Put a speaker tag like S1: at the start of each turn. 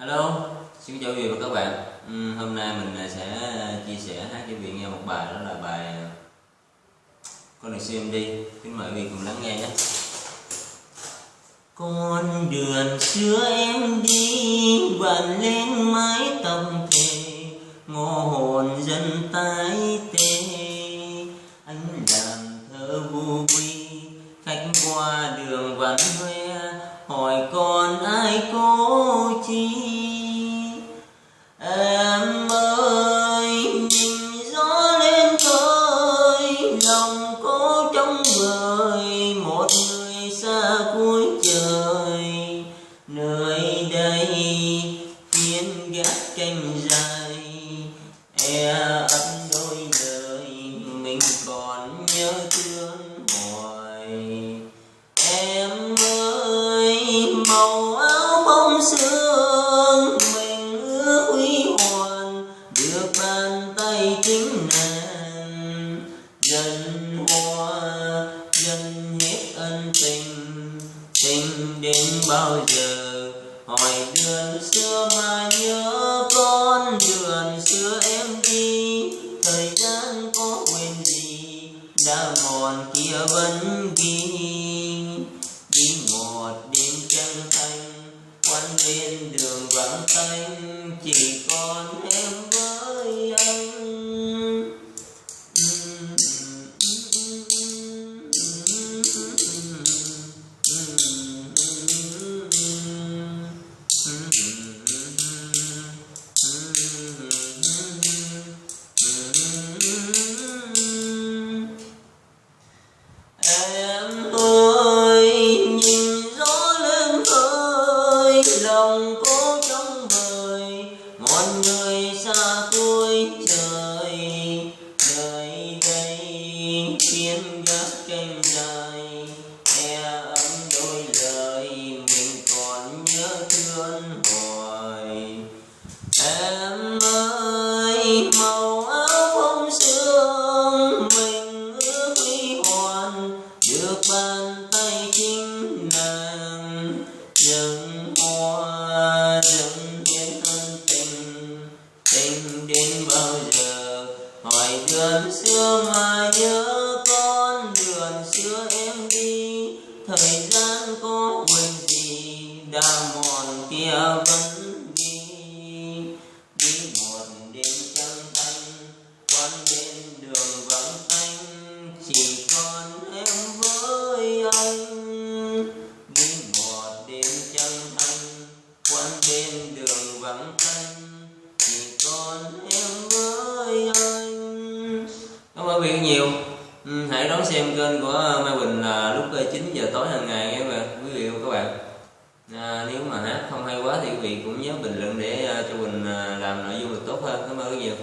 S1: Hello, xin chào quý vị và các bạn. Ừm, Hôm nay mình sẽ ờ, chia sẻ hát cho quý vị nghe một bài đó là bài ờ, Con đường xưa em đi Kính mời quý vị cùng lắng nghe nhé. Con đường xưa em đi vạn lên mái tóc thề Ngô hồn dân tái tê. Anh làm thơ vô quy Khách qua đường vắng hoe. Hỏi còn ai cố chi? Màu áo bông sương, Mình ước huy hoàng Được bàn tay chính nàng Dần hoa dần hết ân tình Tình đến bao giờ? Hỏi đường xưa mà nhớ con Đường xưa em đi. Thời gian có quên gì, Đã mòn kia vẫn ghi. You. Con người xa cuối trời, đời đây thiên gác tranh dài e ấm đôi lời mình còn nhớ thương hoài. Em ơi, màu áo không sương mình ước huy hoàn được bàn tay chính nàng nhưng tình đến bao giờ? Hỏi đường xưa mà nhớ, con đường xưa em đi. Thời gian có quên gì, đã mòn kia vẫn đi. Đi một đêm trăng thanh quán bên đường vắng thanh chỉ còn em với anh. Đi một đêm trăng thanh quán bên đường vắng thanh còn em với anh. Cảm ơn quý vị nhiều. Ừ, hãy đón xem kênh của Mai Bình là lúc ờ, 9 giờ tối hàng ngày nha quý vị và các bạn. À, nếu mà hát không hay quá thì quý vị cũng nhớ bình luận để ờ, cho Bình ờ, làm nội dung được tốt hơn. Cảm ơn rất nhiều.